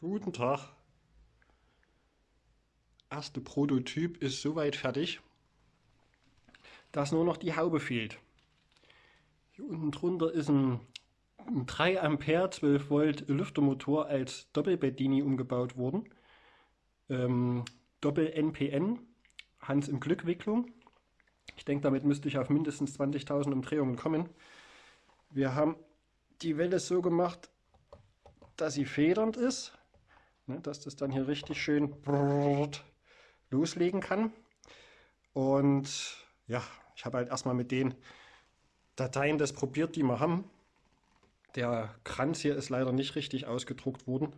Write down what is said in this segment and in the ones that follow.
Guten Tag. Erste Prototyp ist soweit fertig, dass nur noch die Haube fehlt. Hier unten drunter ist ein, ein 3 Ampere 12 Volt Lüftermotor als Doppelbeddini umgebaut worden. Ähm, Doppel NPN, Hans im Glückwicklung. Ich denke, damit müsste ich auf mindestens 20.000 Umdrehungen kommen. Wir haben die Welle so gemacht, dass sie federnd ist ne, dass das dann hier richtig schön loslegen kann. Und ja, ich habe halt erstmal mit den Dateien das probiert, die wir haben. Der Kranz hier ist leider nicht richtig ausgedruckt worden.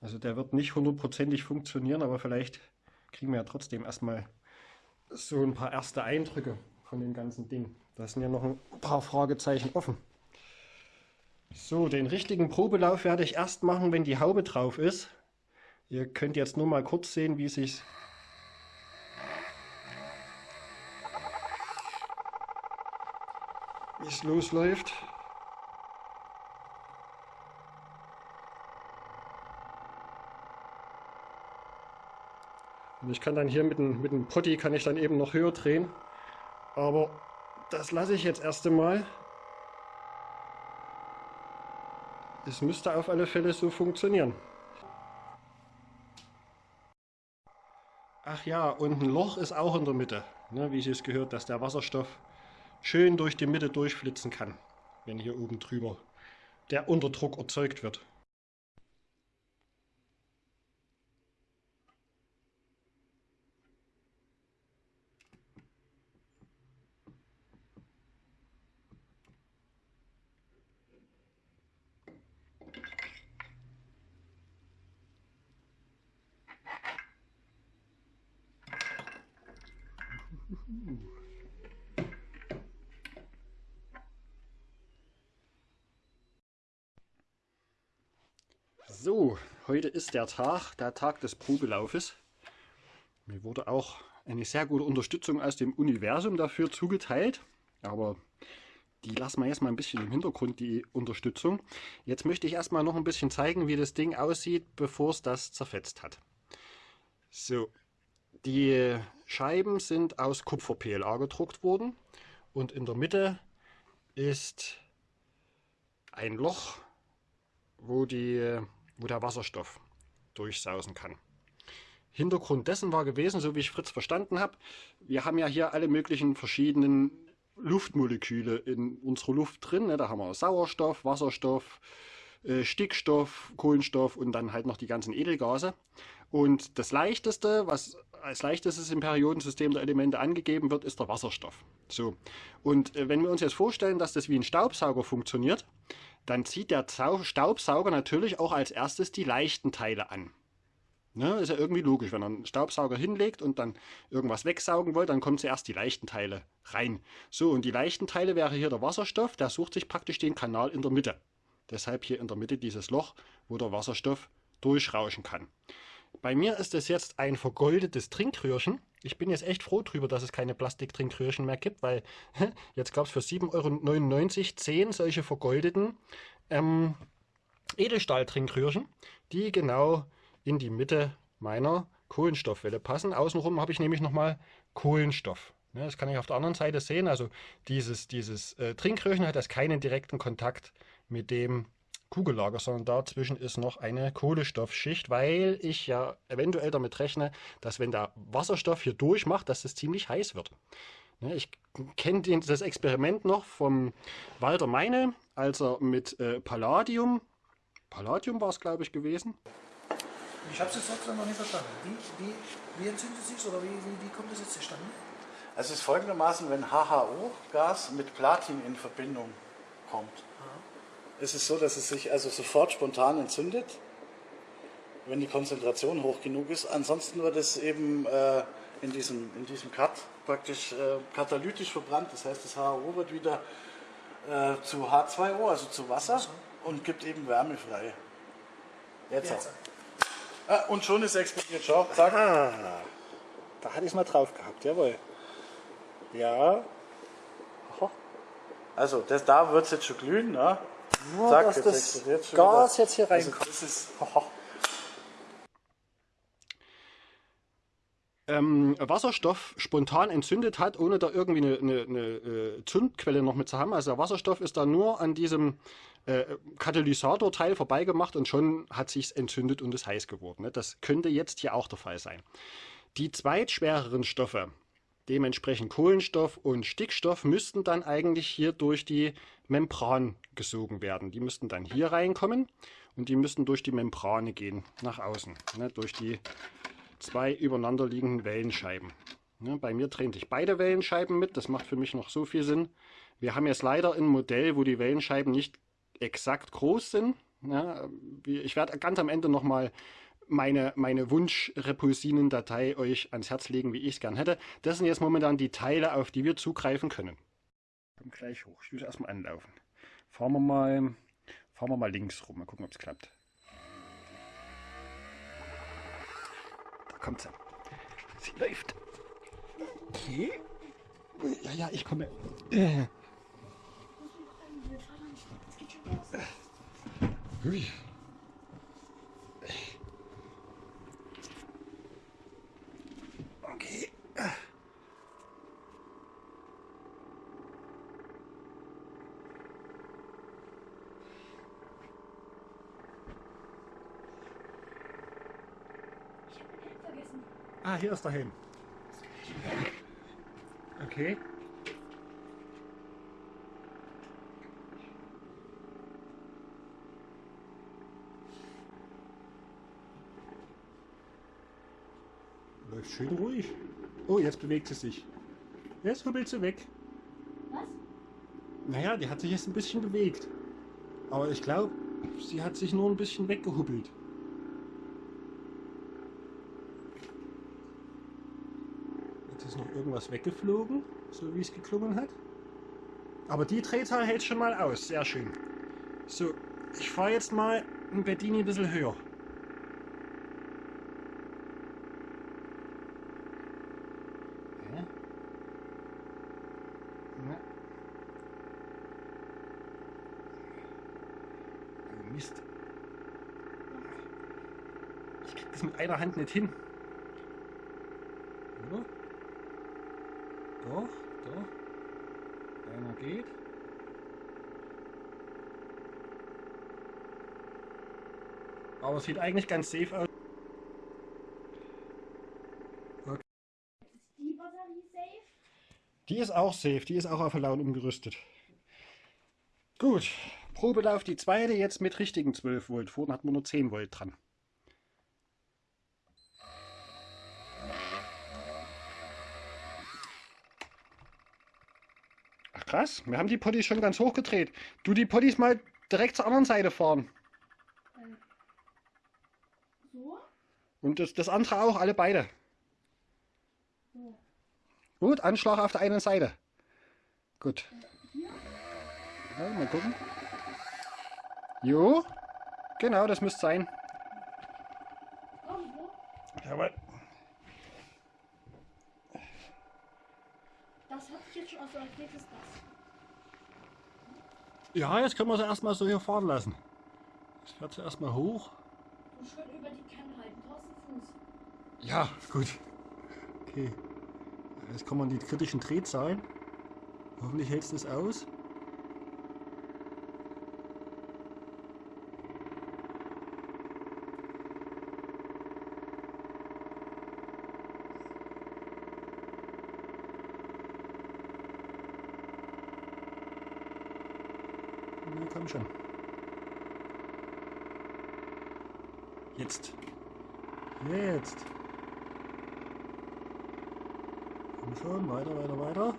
Also der wird nicht hundertprozentig funktionieren, aber vielleicht kriegen wir ja trotzdem erstmal so ein paar erste Eindrücke von dem ganzen Ding. Da sind ja noch ein paar Fragezeichen offen. So, den richtigen Probelauf werde ich erst machen, wenn die Haube drauf ist. Ihr könnt jetzt nur mal kurz sehen, wie sich es losläuft. Und ich kann dann hier mit dem, mit dem Potti kann ich dann eben noch höher drehen. Aber das lasse ich jetzt erst einmal. Es müsste auf alle Fälle so funktionieren. Ach ja, und ein Loch ist auch in der Mitte, ne, wie es gehört, dass der Wasserstoff schön durch die Mitte durchflitzen kann, wenn hier oben drüber der Unterdruck erzeugt wird. So, heute ist der Tag, der Tag des Probelaufes. Mir wurde auch eine sehr gute Unterstützung aus dem Universum dafür zugeteilt, aber die lassen wir jetzt mal ein bisschen im Hintergrund, die Unterstützung. Jetzt möchte ich erstmal noch ein bisschen zeigen, wie das Ding aussieht, bevor es das zerfetzt hat. So, die Scheiben sind aus Kupfer-PLA gedruckt worden und in der Mitte ist ein Loch, wo, die, wo der Wasserstoff durchsausen kann. Hintergrund dessen war gewesen, so wie ich Fritz verstanden habe, wir haben ja hier alle möglichen verschiedenen Luftmoleküle in unserer Luft drin. Ne? Da haben wir Sauerstoff, Wasserstoff, äh, Stickstoff, Kohlenstoff und dann halt noch die ganzen Edelgase. Und das leichteste, was als leichtestes im Periodensystem der Elemente angegeben wird, ist der Wasserstoff. So. Und äh, wenn wir uns jetzt vorstellen, dass das wie ein Staubsauger funktioniert, dann zieht der Staubsauger natürlich auch als erstes die leichten Teile an. Ne, ist ja irgendwie logisch, wenn er einen Staubsauger hinlegt und dann irgendwas wegsaugen will, dann kommen zuerst die leichten Teile rein. So, und die leichten Teile wäre hier der Wasserstoff, der sucht sich praktisch den Kanal in der Mitte. Deshalb hier in der Mitte dieses Loch, wo der Wasserstoff durchrauschen kann. Bei mir ist es jetzt ein vergoldetes Trinkröhrchen. Ich bin jetzt echt froh drüber, dass es keine Plastiktrinkröhrchen mehr gibt, weil jetzt gab es für 7,99 Euro 10 solche vergoldeten ähm, Edelstahltrinkröhrchen, die genau in die Mitte meiner Kohlenstoffwelle passen. Außenrum habe ich nämlich nochmal Kohlenstoff. Das kann ich auf der anderen Seite sehen. Also dieses, dieses äh, Trinkröhrchen hat jetzt keinen direkten Kontakt mit dem Kugellager, sondern dazwischen ist noch eine Kohlenstoffschicht, weil ich ja eventuell damit rechne, dass wenn der Wasserstoff hier durchmacht, dass es ziemlich heiß wird. Ne, ich kenne das Experiment noch vom Walter Meine, als er mit äh, Palladium, Palladium war es glaube ich gewesen. Ich habe es jetzt trotzdem noch nicht verstanden. Wie, wie, wie entzündet sich oder wie, wie, wie kommt das jetzt zustande? Also es ist folgendermaßen, wenn HHO-Gas mit Platin in Verbindung kommt, ist es so, dass es sich also sofort spontan entzündet, wenn die Konzentration hoch genug ist. Ansonsten wird es eben äh, in, diesem, in diesem Cut praktisch äh, katalytisch verbrannt. Das heißt, das HO wird wieder äh, zu H2O, also zu Wasser, und gibt eben Wärme frei. Jetzt. Jetzt. Ah, und schon ist explodiert. Schau, zack. Ah, da hatte ich es mal drauf gehabt, jawohl. Ja. Also das, da wird es jetzt schon glühen. Ne? Nur, Sag dass das jetzt Gas jetzt hier also, reinkommt. Also das ist, ähm, Wasserstoff spontan entzündet hat, ohne da irgendwie eine, eine, eine, äh, Zündquelle noch mit zu haben. Also der Wasserstoff ist da nur an diesem äh, Katalysatorteil vorbeigemacht und schon hat sich's entzündet und ist heiß geworden. Ne? Das könnte jetzt hier auch der Fall sein. Die zweitschwereren Stoffe, dementsprechend Kohlenstoff und Stickstoff müssten dann eigentlich hier durch die Membran gesogen werden. Die müssten dann hier reinkommen und die müssten durch die Membrane gehen, nach außen, ne? durch die zwei übereinander liegenden Wellenscheiben. Ja, bei mir drehen sich beide Wellenscheiben mit, das macht für mich noch so viel Sinn. Wir haben jetzt leider ein Modell, wo die Wellenscheiben nicht exakt groß sind. Ja, ich werde ganz am Ende nochmal meine, meine Wunsch-Repulsinen-Datei euch ans Herz legen, wie ich es gern hätte. Das sind jetzt momentan die Teile, auf die wir zugreifen können. Komm gleich hoch. Ich muss erstmal anlaufen. Fahren wir mal, fahren wir mal links rum. Mal gucken, ob es klappt. kommt sie. Sie läuft. Okay. Ja, ja, ich komme. Äh. Ui. Okay. Ah, hier ist der Helm. Okay. Läuft schön ruhig. Oh, jetzt bewegt sie sich. Jetzt hubbelt sie weg. Was? Naja, die hat sich jetzt ein bisschen bewegt. Aber ich glaube, sie hat sich nur ein bisschen weggehubbelt. Jetzt ist noch irgendwas weggeflogen, so wie es geklungen hat. Aber die Drehzahl hält schon mal aus. Sehr schön. So, ich fahre jetzt mal ein Bedini ein bisschen höher. Oh Mist. Ich krieg das mit einer Hand nicht hin. Oder? Doch, doch. Einer geht. Aber es sieht eigentlich ganz safe aus. Ist die Batterie safe? Die ist auch safe, die ist auch auf Laut umgerüstet. Gut, Probelauf die zweite, jetzt mit richtigen 12 Volt. Vorhin hatten wir nur 10 Volt dran. Ach krass, wir haben die Potties schon ganz hoch gedreht. Du die Potties mal direkt zur anderen Seite fahren. So? Und das, das andere auch, alle beide. So. Gut, Anschlag auf der einen Seite. Gut. Ja, mal gucken. Jo, genau, das müsste sein. Irgendwo? Jawohl. Das hat sich jetzt schon aus als nächstes das. Ja, jetzt können wir sie erstmal so hier fahren lassen. Ich fährt sie erstmal hoch. Du schön über die Kenne halten. Du hast einen Fuß. Ja, gut. Okay. Jetzt kommen die kritischen Drehzahlen. Hoffentlich hältst du es aus. Na, komm schon. Jetzt. Jetzt. Komm schon, weiter, weiter, weiter.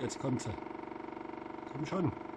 Jetzt kommt sie. Komm schon.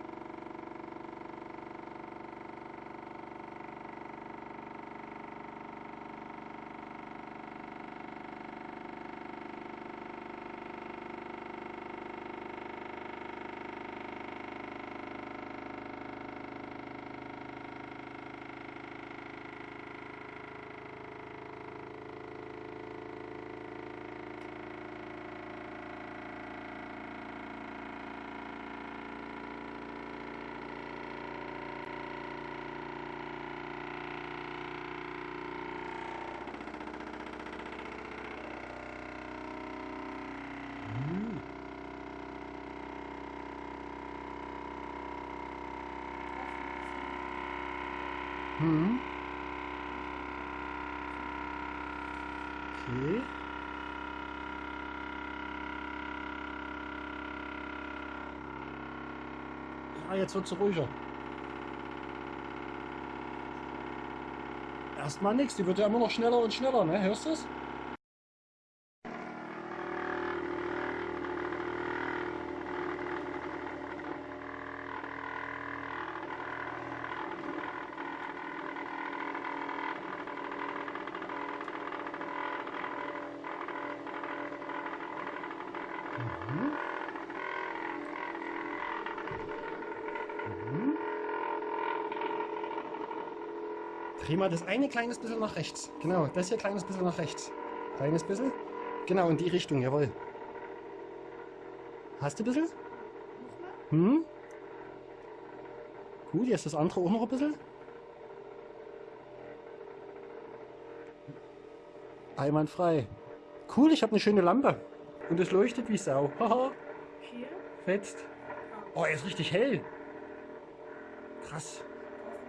Okay. Ja, jetzt wird es ruhiger. Erstmal nichts, die wird ja immer noch schneller und schneller, ne? Hörst du es? Mhm. Mhm. Dreh mal das eine kleines bisschen nach rechts. Genau, das hier kleines bisschen nach rechts. Kleines bisschen. Genau, in die Richtung, jawohl. Hast du ein bisschen? Hm? Gut, jetzt das andere auch noch ein bisschen. Einwandfrei. Cool, ich habe eine schöne Lampe. Und es leuchtet wie Sau. Haha, Hier. fetzt. Oh, er ist richtig hell. Krass.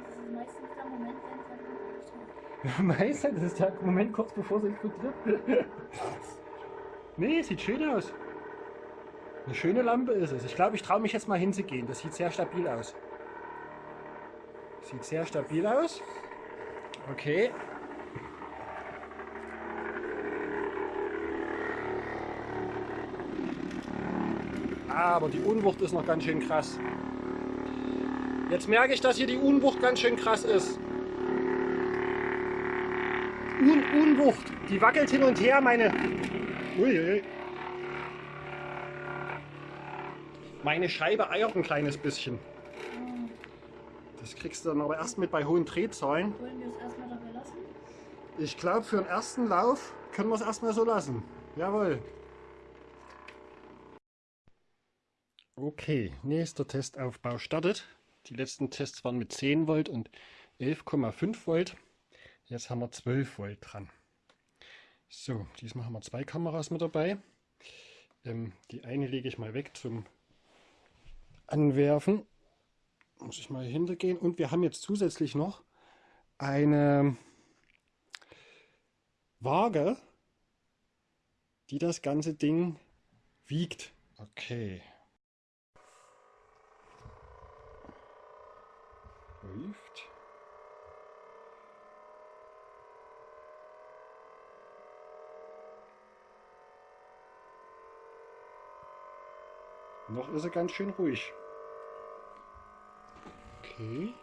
Das ist meistens der Moment, wenn es dann Meister, das ist der Moment kurz bevor sie explodiert. nee, sieht schön aus. Eine schöne Lampe ist es. Ich glaube, ich traue mich jetzt mal hinzugehen. Das sieht sehr stabil aus. Sieht sehr stabil aus. Okay. Aber die Unwucht ist noch ganz schön krass. Jetzt merke ich, dass hier die Unwucht ganz schön krass ist. Un Unwucht. Die wackelt hin und her, meine. Uiuiui. Meine Scheibe eiert ein kleines bisschen. Das kriegst du dann aber erst mit bei hohen Drehzahlen. Wollen wir es erstmal dabei lassen? Ich glaube, für den ersten Lauf können wir es erstmal so lassen. Jawohl. Okay, nächster Testaufbau startet. Die letzten Tests waren mit 10 Volt und 11,5 Volt. Jetzt haben wir 12 Volt dran. So, diesmal haben wir zwei Kameras mit dabei. Ähm, die eine lege ich mal weg zum Anwerfen. Muss ich mal hintergehen. Und wir haben jetzt zusätzlich noch eine Waage, die das ganze Ding wiegt. Okay. Läuft. Noch ist er ganz schön ruhig. Okay.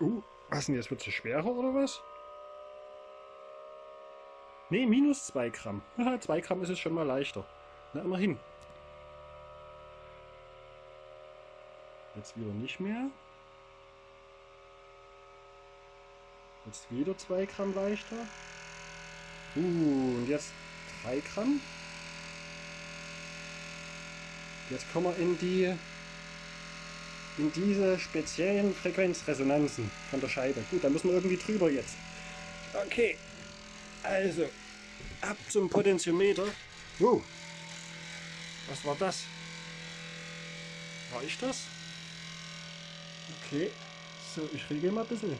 Uh, was denn jetzt? Wird es schwerer oder was? Ne, minus 2 Gramm. 2 Gramm ist es schon mal leichter. Na, immerhin. Jetzt wieder nicht mehr. Jetzt wieder 2 Gramm leichter. Uh, und jetzt 3 Gramm. Jetzt kommen wir in die in diese speziellen Frequenzresonanzen von der Scheibe. Gut, da müssen wir irgendwie drüber jetzt. Okay, also ab zum Potentiometer. Oh, was war das? War ich das? Okay, so, ich regel mal ein bisschen.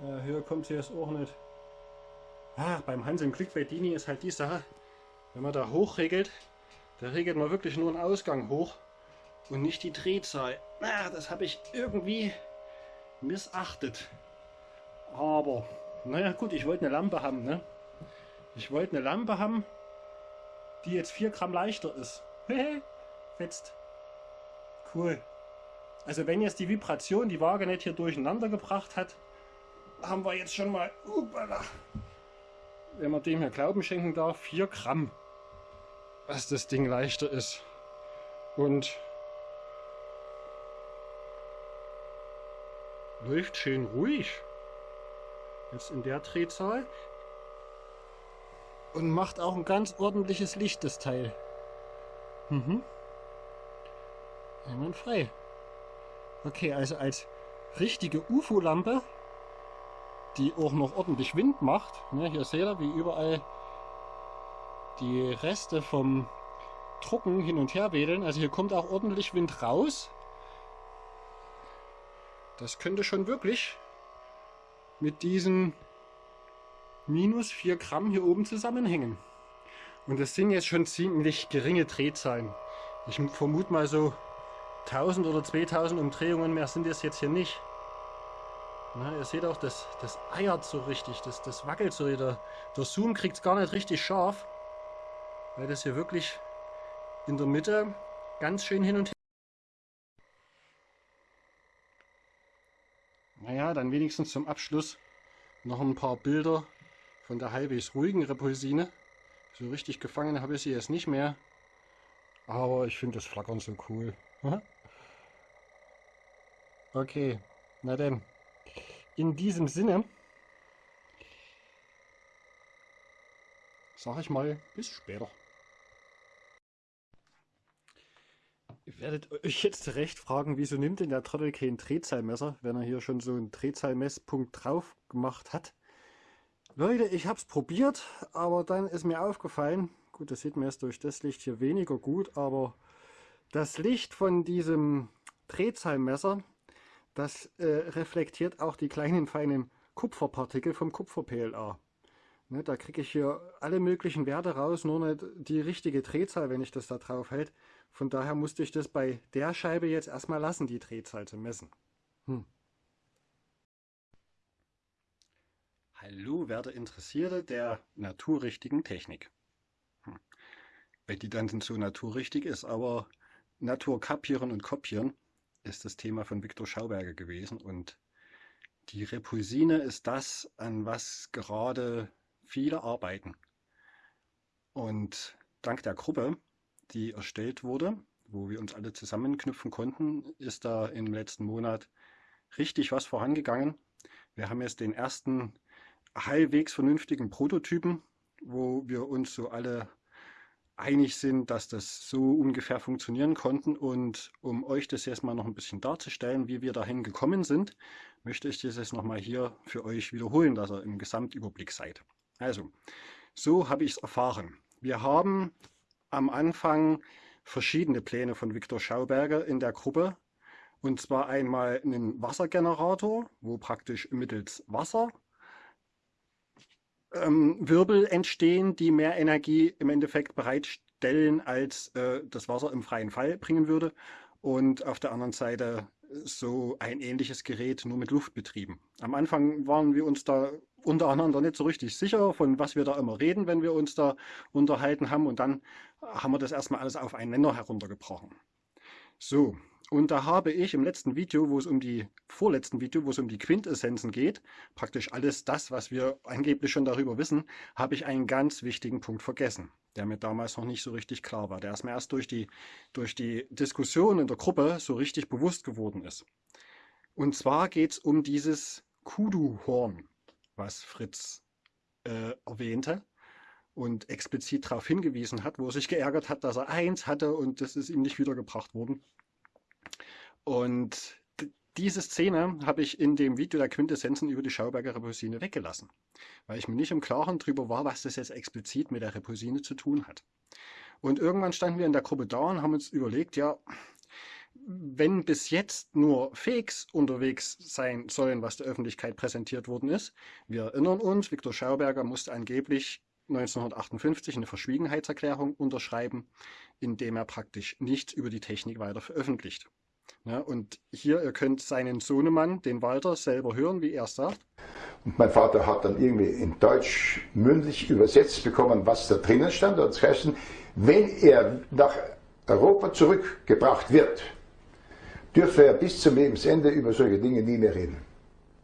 Ja, höher kommt sie jetzt auch nicht. Ah, beim Hans im Glück bei Dini ist halt die Sache, wenn man da hochregelt, da regelt man wirklich nur einen Ausgang hoch und nicht die Drehzahl. Ah, das habe ich irgendwie missachtet. Aber, naja gut, ich wollte eine Lampe haben, ne? Ich wollte eine Lampe haben, die jetzt 4 Gramm leichter ist. Fetzt. Cool. Also wenn jetzt die Vibration die Waage nicht hier durcheinander gebracht hat, haben wir jetzt schon mal, upala, wenn man dem hier Glauben schenken darf, 4 Gramm, was das Ding leichter ist. Und läuft schön ruhig. Jetzt in der Drehzahl. Und macht auch ein ganz ordentliches Licht, das Teil. Mhm. Einwandfrei. Okay, also als richtige UFO-Lampe die auch noch ordentlich Wind macht. Ne, hier seht ihr, wie überall die Reste vom Trocken hin und her wedeln. Also hier kommt auch ordentlich Wind raus. Das könnte schon wirklich mit diesen minus 4 Gramm hier oben zusammenhängen. Und das sind jetzt schon ziemlich geringe Drehzahlen. Ich vermute mal so 1000 oder 2000 Umdrehungen mehr sind es jetzt hier nicht. Na, ihr seht auch, das, das eiert so richtig, das, das wackelt so. Der, der Zoom kriegt es gar nicht richtig scharf, weil das hier wirklich in der Mitte ganz schön hin und her. Dann wenigstens zum Abschluss noch ein paar Bilder von der halbwegs ruhigen Repulsine. So richtig gefangen habe ich sie jetzt nicht mehr. Aber ich finde das Flackern so cool. okay, na denn. In diesem Sinne sage ich mal bis später. Werdet euch jetzt recht fragen, wieso nimmt denn der Trottel kein Drehzahlmesser, wenn er hier schon so einen Drehzahlmesspunkt drauf gemacht hat. Leute, ich habe es probiert, aber dann ist mir aufgefallen, gut, das sieht man jetzt durch das Licht hier weniger gut, aber das Licht von diesem Drehzahlmesser, das äh, reflektiert auch die kleinen feinen Kupferpartikel vom Kupfer-PLA. Ne, da kriege ich hier alle möglichen Werte raus, nur nicht die richtige Drehzahl, wenn ich das da drauf hält. Von daher musste ich das bei der Scheibe jetzt erstmal lassen, die Drehzahl zu messen. Hm. Hallo, werte Interessierte der naturrichtigen Technik. Hm. Wenn die dann so naturrichtig ist, aber Natur kapieren und kopieren ist das Thema von Viktor Schauberger gewesen und die Repulsine ist das, an was gerade viele arbeiten. Und dank der Gruppe die erstellt wurde, wo wir uns alle zusammenknüpfen konnten, ist da im letzten Monat richtig was vorangegangen. Wir haben jetzt den ersten halbwegs vernünftigen Prototypen, wo wir uns so alle einig sind, dass das so ungefähr funktionieren konnten. Und um euch das jetzt mal noch ein bisschen darzustellen, wie wir dahin gekommen sind, möchte ich das jetzt nochmal hier für euch wiederholen, dass ihr im Gesamtüberblick seid. Also, so habe ich es erfahren. Wir haben am Anfang verschiedene Pläne von Viktor Schauberger in der Gruppe. Und zwar einmal einen Wassergenerator, wo praktisch mittels Wasser ähm, Wirbel entstehen, die mehr Energie im Endeffekt bereitstellen, als äh, das Wasser im freien Fall bringen würde. Und auf der anderen Seite so ein ähnliches Gerät nur mit Luft betrieben. Am Anfang waren wir uns da untereinander nicht so richtig sicher, von was wir da immer reden, wenn wir uns da unterhalten haben. Und dann haben wir das erstmal alles auf einen Nenner heruntergebrochen. So, und da habe ich im letzten Video, wo es um die, vorletzten Video, wo es um die Quintessenzen geht, praktisch alles das, was wir angeblich schon darüber wissen, habe ich einen ganz wichtigen Punkt vergessen, der mir damals noch nicht so richtig klar war. Der mir erst durch die, durch die Diskussion in der Gruppe so richtig bewusst geworden ist. Und zwar geht es um dieses Kudu-Horn, was Fritz äh, erwähnte und explizit darauf hingewiesen hat, wo er sich geärgert hat, dass er eins hatte und das ist ihm nicht wiedergebracht worden. Und diese Szene habe ich in dem Video der Quintessenzen über die Schauberger Repulsine weggelassen, weil ich mir nicht im Klaren darüber war, was das jetzt explizit mit der Repulsine zu tun hat. Und irgendwann standen wir in der Gruppe da und haben uns überlegt, ja, wenn bis jetzt nur Fakes unterwegs sein sollen, was der Öffentlichkeit präsentiert worden ist, wir erinnern uns, Viktor Schauberger musste angeblich 1958 eine Verschwiegenheitserklärung unterschreiben, indem er praktisch nichts über die Technik weiter veröffentlicht. Ja, und hier, ihr könnt seinen Sohnemann, den Walter, selber hören, wie er es sagt. Und mein Vater hat dann irgendwie in Deutsch mündlich übersetzt bekommen, was da drinnen stand. Und das heißt, wenn er nach Europa zurückgebracht wird, dürfe er bis zum Lebensende über solche Dinge nie mehr reden.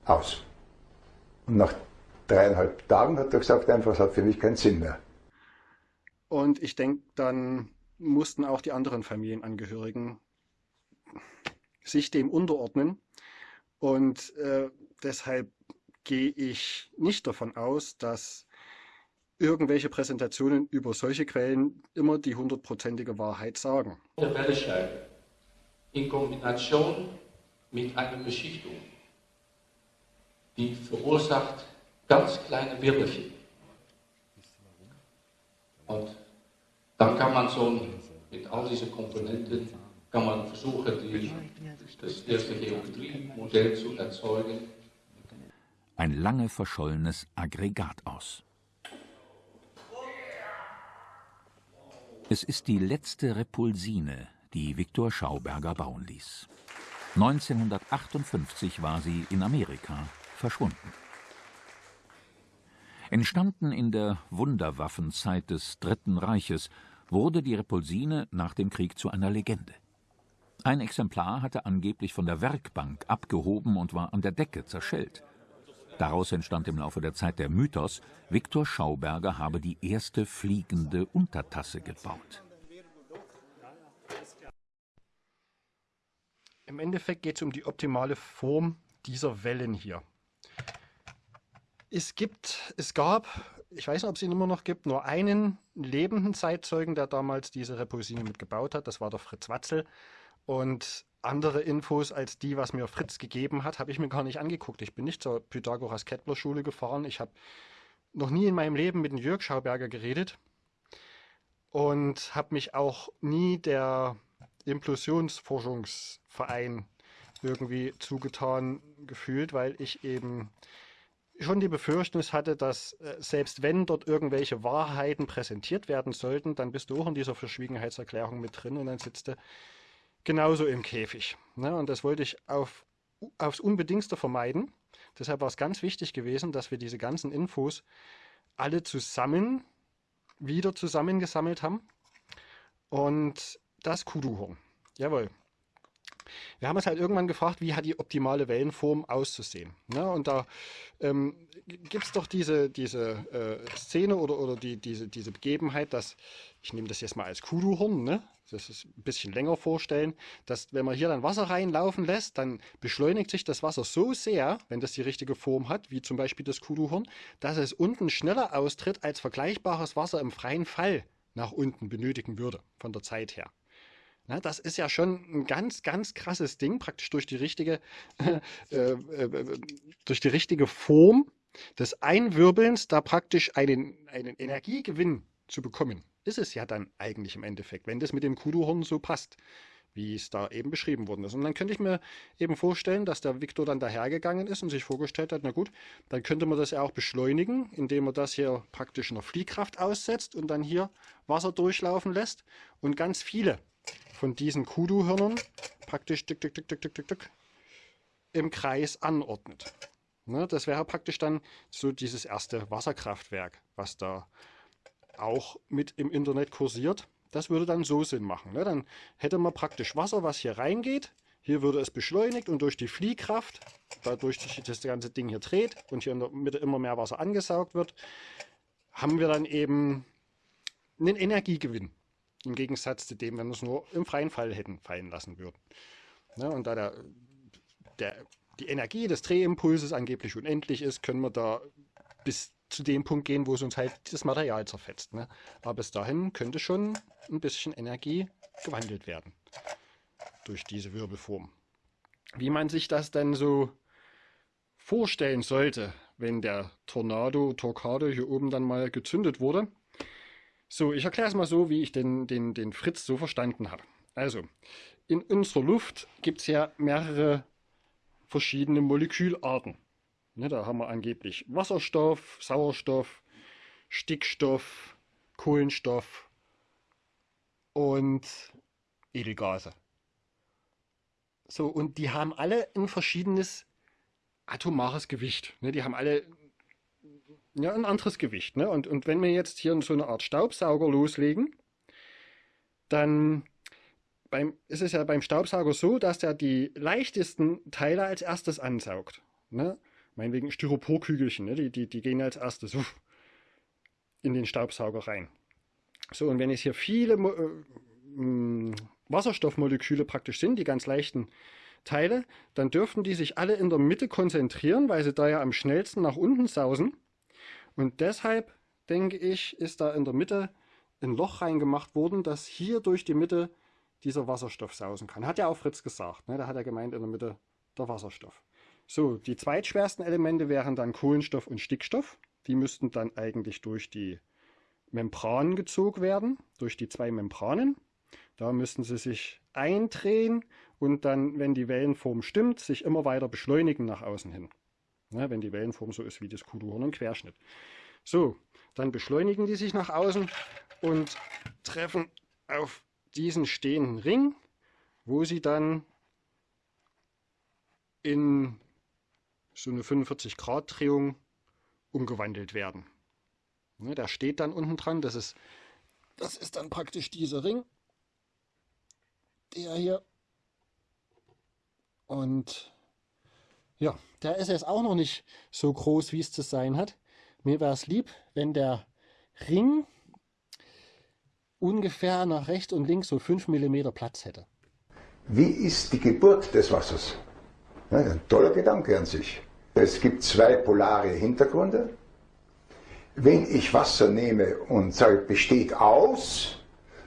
Aus. Und nach dreieinhalb Tagen hat er gesagt, einfach, es hat für mich keinen Sinn mehr. Und ich denke, dann mussten auch die anderen Familienangehörigen sich dem unterordnen. Und äh, deshalb gehe ich nicht davon aus, dass irgendwelche Präsentationen über solche Quellen immer die hundertprozentige Wahrheit sagen. Der Welle in Kombination mit einer Beschichtung die verursacht ganz kleine Wirbelchen. Und dann kann man so mit all diesen Komponenten kann man versuchen, die, das erste Geometrie-Modell zu erzeugen. Ein lange verschollenes Aggregat aus. Es ist die letzte Repulsine, die Viktor Schauberger bauen ließ. 1958 war sie in Amerika verschwunden. Entstanden in der Wunderwaffenzeit des Dritten Reiches, wurde die Repulsine nach dem Krieg zu einer Legende. Ein Exemplar hatte angeblich von der Werkbank abgehoben und war an der Decke zerschellt. Daraus entstand im Laufe der Zeit der Mythos, Viktor Schauberger habe die erste fliegende Untertasse gebaut. Im Endeffekt geht es um die optimale Form dieser Wellen hier. Es gibt, es gab, ich weiß nicht, ob es ihn immer noch gibt, nur einen lebenden Zeitzeugen, der damals diese Repulsine mitgebaut hat. Das war der Fritz Watzel. Und andere Infos als die, was mir Fritz gegeben hat, habe ich mir gar nicht angeguckt. Ich bin nicht zur Pythagoras-Kettler-Schule gefahren. Ich habe noch nie in meinem Leben mit dem Jörg Schauberger geredet und habe mich auch nie der Implosionsforschungsverein irgendwie zugetan gefühlt, weil ich eben schon die Befürchtung hatte, dass äh, selbst wenn dort irgendwelche Wahrheiten präsentiert werden sollten, dann bist du auch in dieser Verschwiegenheitserklärung mit drin und dann sitzt du genauso im Käfig. Ne? Und das wollte ich auf, aufs Unbedingtste vermeiden. Deshalb war es ganz wichtig gewesen, dass wir diese ganzen Infos alle zusammen wieder zusammengesammelt haben. Und das Kuduhorn. Jawohl. Wir haben uns halt irgendwann gefragt, wie hat die optimale Wellenform auszusehen. Ne? Und da ähm, gibt es doch diese, diese äh, Szene oder, oder die, diese, diese Begebenheit, dass, ich nehme das jetzt mal als Kuduhorn, ne? das ist ein bisschen länger vorstellen, dass wenn man hier dann Wasser reinlaufen lässt, dann beschleunigt sich das Wasser so sehr, wenn das die richtige Form hat, wie zum Beispiel das Kuduhorn, dass es unten schneller austritt, als vergleichbares Wasser im freien Fall nach unten benötigen würde, von der Zeit her. Na, das ist ja schon ein ganz, ganz krasses Ding, praktisch durch die richtige, äh, äh, durch die richtige Form des Einwirbelns da praktisch einen, einen Energiegewinn zu bekommen. Ist es ja dann eigentlich im Endeffekt, wenn das mit dem Kuduhorn so passt, wie es da eben beschrieben worden ist. Und dann könnte ich mir eben vorstellen, dass der Viktor dann dahergegangen ist und sich vorgestellt hat, na gut, dann könnte man das ja auch beschleunigen, indem man das hier praktisch einer Fliehkraft aussetzt und dann hier Wasser durchlaufen lässt und ganz viele von diesen Kudu-Hörnern praktisch tick, tick, tick, tick, tick, tick, tick, im Kreis anordnet. Ne, das wäre praktisch dann so dieses erste Wasserkraftwerk, was da auch mit im Internet kursiert. Das würde dann so Sinn machen. Ne? Dann hätte man praktisch Wasser, was hier reingeht. Hier würde es beschleunigt und durch die Fliehkraft, dadurch sich das ganze Ding hier dreht und hier in der Mitte immer mehr Wasser angesaugt wird, haben wir dann eben einen Energiegewinn. Im Gegensatz zu dem, wenn wir es nur im freien Fall hätten fallen lassen würden. Ja, und da der, der, die Energie des Drehimpulses angeblich unendlich ist, können wir da bis zu dem Punkt gehen, wo es uns halt das Material zerfetzt. Ne? Aber bis dahin könnte schon ein bisschen Energie gewandelt werden durch diese Wirbelform. Wie man sich das dann so vorstellen sollte, wenn der Tornado, Tornado hier oben dann mal gezündet wurde, so, ich erkläre es mal so, wie ich den, den, den Fritz so verstanden habe. Also, in unserer Luft gibt es ja mehrere verschiedene Molekülarten. Ne, da haben wir angeblich Wasserstoff, Sauerstoff, Stickstoff, Kohlenstoff und Edelgase. So, und die haben alle ein verschiedenes atomares Gewicht. Ne, die haben alle ja, ein anderes Gewicht. Ne? Und, und wenn wir jetzt hier so eine Art Staubsauger loslegen, dann beim, ist es ja beim Staubsauger so, dass der die leichtesten Teile als erstes ansaugt. Ne? Meinetwegen Styroporkügelchen, ne? die, die, die gehen als erstes uff, in den Staubsauger rein. So, und wenn es hier viele äh, Wasserstoffmoleküle praktisch sind, die ganz leichten Teile, dann dürften die sich alle in der Mitte konzentrieren, weil sie da ja am schnellsten nach unten sausen. Und deshalb, denke ich, ist da in der Mitte ein Loch reingemacht worden, dass hier durch die Mitte dieser Wasserstoff sausen kann. Hat ja auch Fritz gesagt. Ne? Da hat er gemeint, in der Mitte der Wasserstoff. So, die zweitschwersten Elemente wären dann Kohlenstoff und Stickstoff. Die müssten dann eigentlich durch die Membranen gezogen werden, durch die zwei Membranen. Da müssten sie sich eindrehen und dann, wenn die Wellenform stimmt, sich immer weiter beschleunigen nach außen hin. Ja, wenn die Wellenform so ist wie das Kugelhorn im Querschnitt. So, dann beschleunigen die sich nach außen und treffen auf diesen stehenden Ring, wo sie dann in so eine 45 Grad Drehung umgewandelt werden. Ne, der steht dann unten dran, das ist, das ist dann praktisch dieser Ring, der hier. Und ja, der ist jetzt auch noch nicht so groß, wie es zu sein hat. Mir wäre es lieb, wenn der Ring ungefähr nach rechts und links so 5 mm Platz hätte. Wie ist die Geburt des Wassers? Ja, ein toller Gedanke an sich. Es gibt zwei polare Hintergründe. Wenn ich Wasser nehme und sage, besteht aus,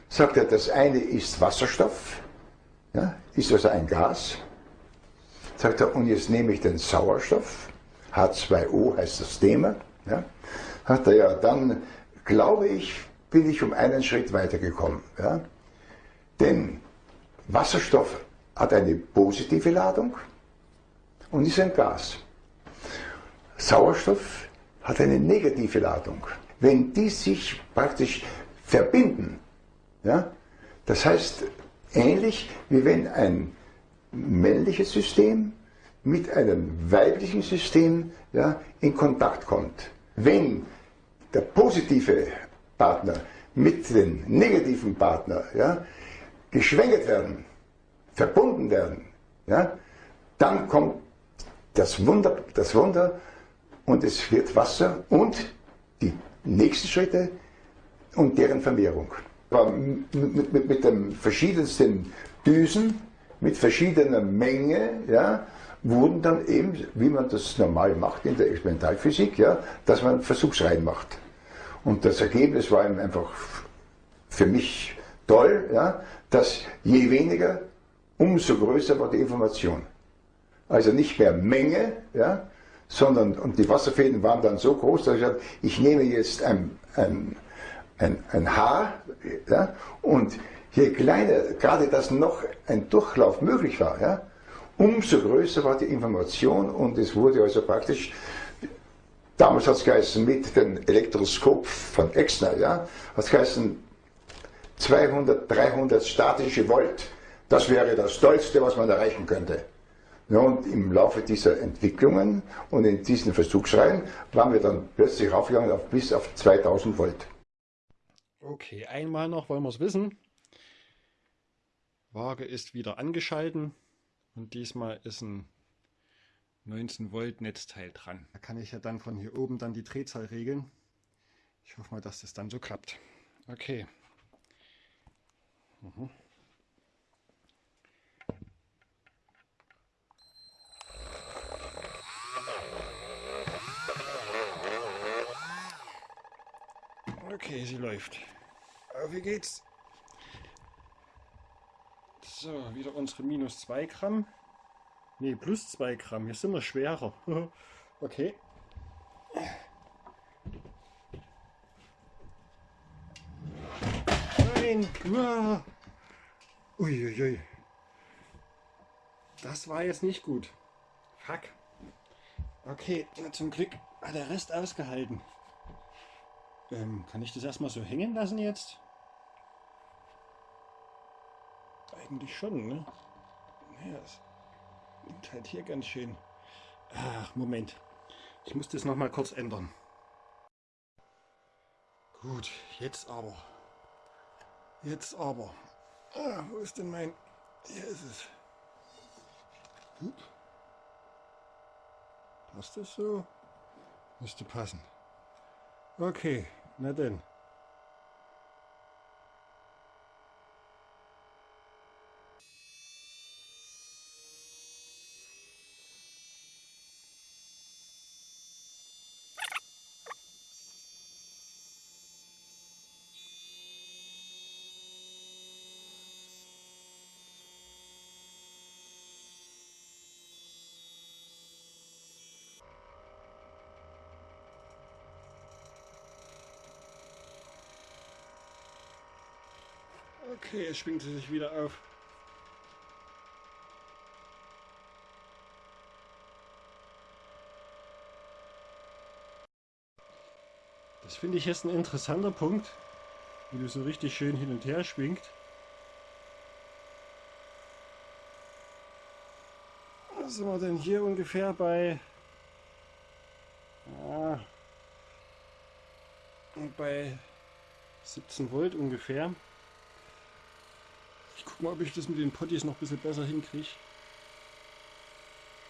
sagt er, das eine ist Wasserstoff, ja, ist also ein Gas. Sagt er, und jetzt nehme ich den Sauerstoff, H2O heißt das Thema. Ja, sagt er, ja, dann glaube ich, bin ich um einen Schritt weitergekommen. Ja. Denn Wasserstoff hat eine positive Ladung und ist ein Gas. Sauerstoff hat eine negative Ladung. Wenn die sich praktisch verbinden, ja, das heißt ähnlich wie wenn ein männliches System mit einem weiblichen System ja, in Kontakt kommt. Wenn der positive Partner mit dem negativen Partner ja, geschwängert werden, verbunden werden, ja, dann kommt das Wunder, das Wunder und es wird Wasser und die nächsten Schritte und deren Vermehrung. Mit, mit, mit den verschiedensten Düsen, mit verschiedener Menge, ja, wurden dann eben, wie man das normal macht in der Experimentalphysik, ja, dass man Versuchsreihen macht. Und das Ergebnis war einfach für mich toll, ja, dass je weniger, umso größer war die Information. Also nicht mehr Menge, ja, sondern und die Wasserfäden waren dann so groß, dass ich sagte, ich nehme jetzt ein, ein, ein, ein Haar ja, und je kleiner gerade das noch ein Durchlauf möglich war, ja, umso größer war die Information und es wurde also praktisch, damals hat es geheißen mit dem Elektroskop von Exner, ja, hat es geheißen 200, 300 statische Volt. Das wäre das Tollste, was man erreichen könnte. Ja, und im Laufe dieser Entwicklungen und in diesen Versuchsreihen waren wir dann plötzlich raufgegangen auf bis auf 2000 Volt. Okay, einmal noch wollen wir es wissen. Waage ist wieder angeschalten und diesmal ist ein 19 Volt Netzteil dran. Da kann ich ja dann von hier oben dann die Drehzahl regeln. Ich hoffe mal, dass das dann so klappt. Okay. Mhm. Okay, sie läuft. Auf wie geht's? So, wieder unsere minus 2 Gramm. Ne, plus 2 Gramm. Hier sind wir schwerer. okay. Nein! Uiuiui. Das war jetzt nicht gut. Fuck. Okay, na, zum Glück hat der Rest ausgehalten. Ähm, kann ich das erstmal so hängen lassen jetzt? Eigentlich schon, ne? Naja, es liegt halt hier ganz schön. Ach, Moment. Ich muss das nochmal kurz ändern. Gut, jetzt aber. Jetzt aber. Ah, wo ist denn mein... Hier ist es. Hup. Passt das so? Müsste passen. Okay. Na denn. Okay, jetzt schwingt sie sich wieder auf. Das finde ich jetzt ein interessanter Punkt, wie du so richtig schön hin und her schwingt. Was sind wir denn hier ungefähr bei? Ja, bei 17 Volt ungefähr. Ich gucke mal, ob ich das mit den Potties noch ein bisschen besser hinkriege.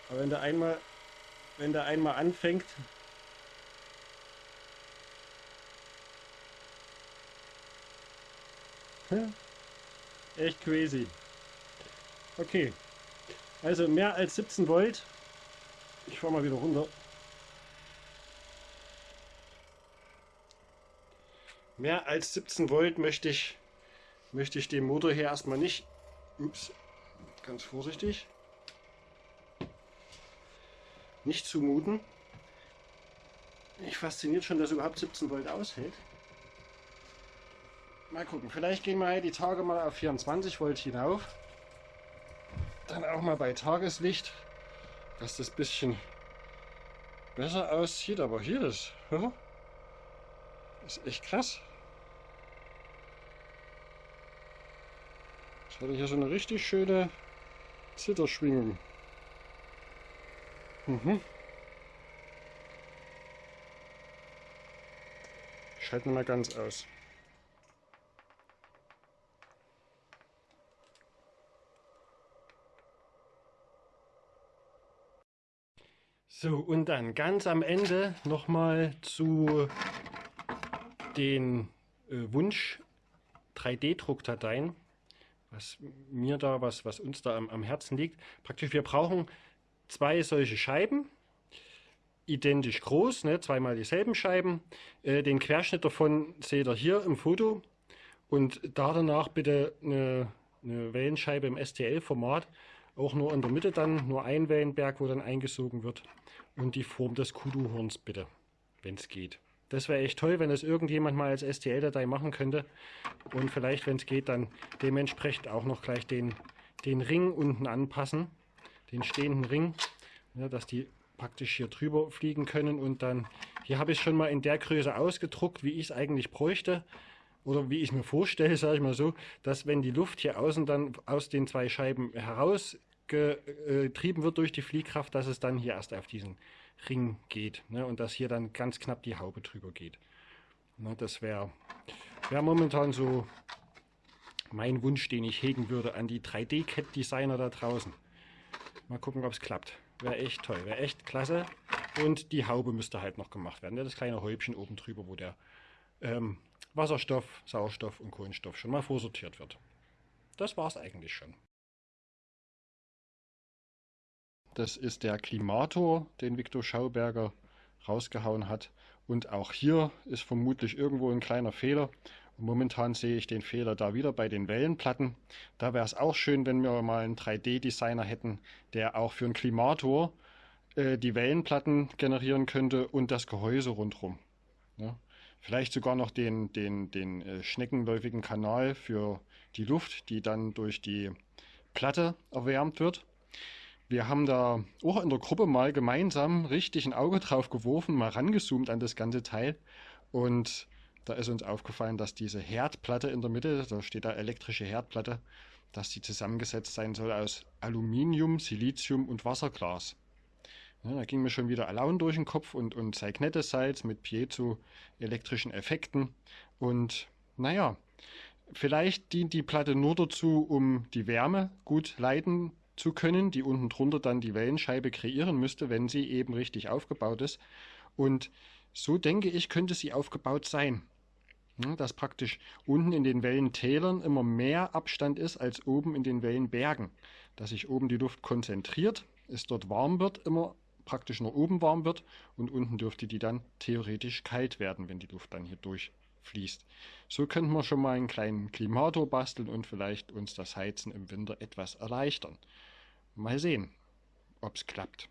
Aber wenn der einmal, wenn der einmal anfängt, Echt crazy. Okay. Also mehr als 17 Volt. Ich fahre mal wieder runter. Mehr als 17 Volt möchte ich, möchte ich dem Motor hier erstmal nicht. Ups, ganz vorsichtig. Nicht zumuten. Mich fasziniert schon, dass überhaupt 17 Volt aushält. Mal gucken, vielleicht gehen wir die Tage mal auf 24 Volt hinauf. Dann auch mal bei Tageslicht, dass das bisschen besser aussieht. Aber hier ist, ist echt krass. Jetzt hatte ich hier so eine richtig schöne Zitterschwingung. Mhm. Ich schalte mal ganz aus. So, und dann ganz am Ende nochmal zu den äh, Wunsch 3D-Druckdateien, was mir da, was, was uns da am, am Herzen liegt. Praktisch, wir brauchen zwei solche Scheiben, identisch groß, ne, zweimal dieselben Scheiben. Äh, den Querschnitt davon seht ihr hier im Foto und da danach bitte eine, eine Wellenscheibe im STL-Format, auch nur in der Mitte dann, nur ein Wellenberg, wo dann eingesogen wird und die Form des Kudu-Horns bitte, wenn es geht. Das wäre echt toll, wenn das irgendjemand mal als STL-Datei machen könnte. Und vielleicht, wenn es geht, dann dementsprechend auch noch gleich den, den Ring unten anpassen, den stehenden Ring, ja, dass die praktisch hier drüber fliegen können. Und dann, hier habe ich schon mal in der Größe ausgedruckt, wie ich es eigentlich bräuchte. Oder wie ich mir vorstelle, sage ich mal so, dass wenn die Luft hier außen dann aus den zwei Scheiben heraus getrieben wird durch die Fliehkraft, dass es dann hier erst auf diesen Ring geht ne, und dass hier dann ganz knapp die Haube drüber geht. Ne, das wäre wär momentan so mein Wunsch, den ich hegen würde an die 3D-Cat-Designer da draußen. Mal gucken, ob es klappt. Wäre echt toll, wäre echt klasse. Und die Haube müsste halt noch gemacht werden. Das kleine Häubchen oben drüber, wo der ähm, Wasserstoff, Sauerstoff und Kohlenstoff schon mal vorsortiert wird. Das war es eigentlich schon. Das ist der Klimator, den Viktor Schauberger rausgehauen hat. Und auch hier ist vermutlich irgendwo ein kleiner Fehler. Und momentan sehe ich den Fehler da wieder bei den Wellenplatten. Da wäre es auch schön, wenn wir mal einen 3D-Designer hätten, der auch für einen Klimator äh, die Wellenplatten generieren könnte und das Gehäuse rundherum. Ja. Vielleicht sogar noch den, den, den äh, schneckenläufigen Kanal für die Luft, die dann durch die Platte erwärmt wird. Wir haben da auch in der Gruppe mal gemeinsam richtig ein Auge drauf geworfen, mal rangezoomt an das ganze Teil. Und da ist uns aufgefallen, dass diese Herdplatte in der Mitte, da steht da elektrische Herdplatte, dass die zusammengesetzt sein soll aus Aluminium, Silizium und Wasserglas. Ja, da ging mir schon wieder Alaun durch den Kopf und, und Salz mit piezoelektrischen Effekten. Und naja, vielleicht dient die Platte nur dazu, um die Wärme gut leiten zu können, die unten drunter dann die Wellenscheibe kreieren müsste, wenn sie eben richtig aufgebaut ist. Und so denke ich, könnte sie aufgebaut sein. Dass praktisch unten in den Wellentälern immer mehr Abstand ist als oben in den Wellenbergen. Dass sich oben die Luft konzentriert, es dort warm wird, immer praktisch nur oben warm wird und unten dürfte die dann theoretisch kalt werden, wenn die Luft dann hier durchfließt. So könnten wir schon mal einen kleinen Klimator basteln und vielleicht uns das Heizen im Winter etwas erleichtern. Mal sehen, ob es klappt.